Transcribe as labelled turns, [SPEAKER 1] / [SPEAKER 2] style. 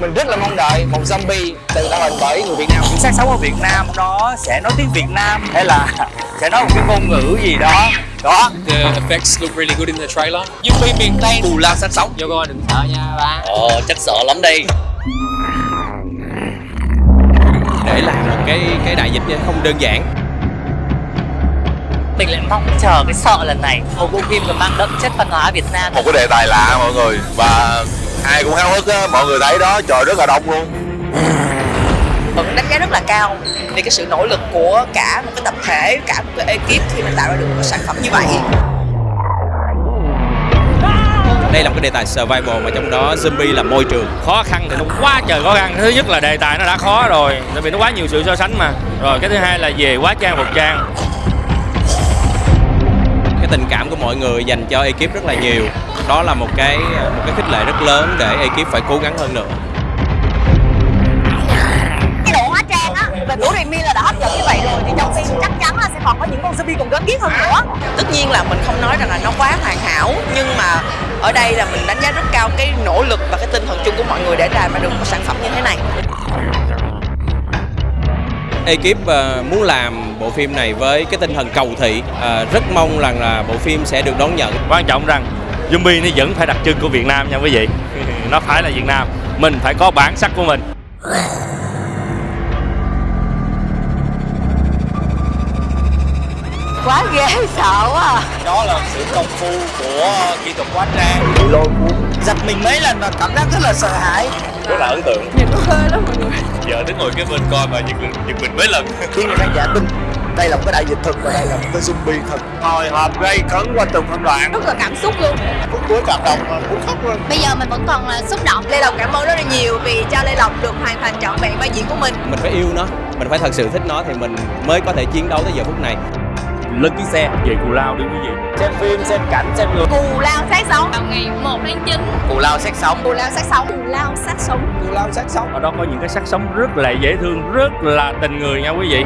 [SPEAKER 1] mình rất là mong đợi một zombie từ tạo hình bởi người Việt Nam.
[SPEAKER 2] Những xác sống ở Việt Nam nó sẽ nói tiếng Việt Nam. Hay là sẽ nói một cái ngôn ngữ gì đó. Đó.
[SPEAKER 3] The effects look really good in the trailer.
[SPEAKER 2] zombie miền Tây cù lao xác sống.
[SPEAKER 3] Vô coi đừng sợ nha ba.
[SPEAKER 2] ồ chắc sợ lắm đi.
[SPEAKER 4] Để làm một cái cái đại dịch không đơn giản.
[SPEAKER 5] Mình lại mong chờ cái sợ lần này. Một bộ phim còn mang đậm chất văn hóa Việt Nam.
[SPEAKER 6] Một cái đề tài lạ mọi người và ai cũng háo hức á mọi người thấy đó trời rất là đông luôn.
[SPEAKER 7] Vẫn đánh giá rất là cao vì cái sự nỗ lực của cả một cái tập thể cả một cái ekip khi mà tạo ra được một cái sản phẩm như vậy.
[SPEAKER 4] Đây là một cái đề tài survival mà trong đó zombie là môi trường
[SPEAKER 2] khó khăn thì nó quá trời khó khăn. Thứ nhất là đề tài nó đã khó rồi tại vì nó quá nhiều sự so sánh mà. Rồi cái thứ hai là về quá trang phục trang.
[SPEAKER 4] Cái tình cảm của mọi người dành cho ekip rất là nhiều đó là một cái một cái khích lệ rất lớn để ekip phải cố gắng hơn nữa.
[SPEAKER 7] Cái độ hóa trang á về của Remy là đã hấp dẫn như vậy rồi thì trong phim chắc chắn là sẽ còn có những con zombie còn gớm ghiếc hơn nữa. Tất nhiên là mình không nói rằng là nó quá hoàn hảo nhưng mà ở đây là mình đánh giá rất cao cái nỗ lực và cái tinh thần chung của mọi người để ra mà được một sản phẩm như thế này.
[SPEAKER 4] Ekip ờ, muốn làm bộ phim này với cái tinh thần cầu thị Ờ, rất mong rằng là bộ phim sẽ được đón nhận.
[SPEAKER 2] Quan trọng rằng zombie nó vẫn phải đặc trưng của Việt Nam nha quý vị. Nó phải là Việt Nam. Mình phải có bản sắc của mình.
[SPEAKER 7] Quá ghê sợ quá à.
[SPEAKER 2] đó là sự công phu của kỹ thuật hóa trang.
[SPEAKER 1] Giật mình mấy lần và cảm giác rất là sợ hãi.
[SPEAKER 2] Rất là ấn tượng. Giờ đứng ngồi cái bên coi mà giật mình giật mình mấy lần.
[SPEAKER 1] Khi người khán giả tin đây là một cái đại dịch thực và đây là một cái zombie thật. Hồi hộp gây cấn qua từng phân đoạn.
[SPEAKER 7] Rất là cảm xúc luôn.
[SPEAKER 1] Phút cuối cảm động mà muốn khóc luôn.
[SPEAKER 7] Bây giờ mình vẫn còn là xúc động. Lê lộc cảm ơn rất là nhiều vì cho lê lộc được hoàn thành trọn vẹn vai diễn của mình.
[SPEAKER 4] Mình phải yêu nó. Mình phải thật sự thích nó thì mình mới có thể chiến đấu tới giờ phút này.
[SPEAKER 2] Lên chuyến xe. Về Cù Lao đi quý vị xem phim xem cảnh xem người.
[SPEAKER 7] Cù lao sát sống.
[SPEAKER 5] Vào ngày 1 tháng 9
[SPEAKER 2] Cù Lao xét sống.
[SPEAKER 7] Cù lao sát sống. Cù lao sát sống.
[SPEAKER 1] Cù lao sát sống.
[SPEAKER 2] Ở đó có những cái sắc sống rất là dễ thương rất là tình người nha quý vị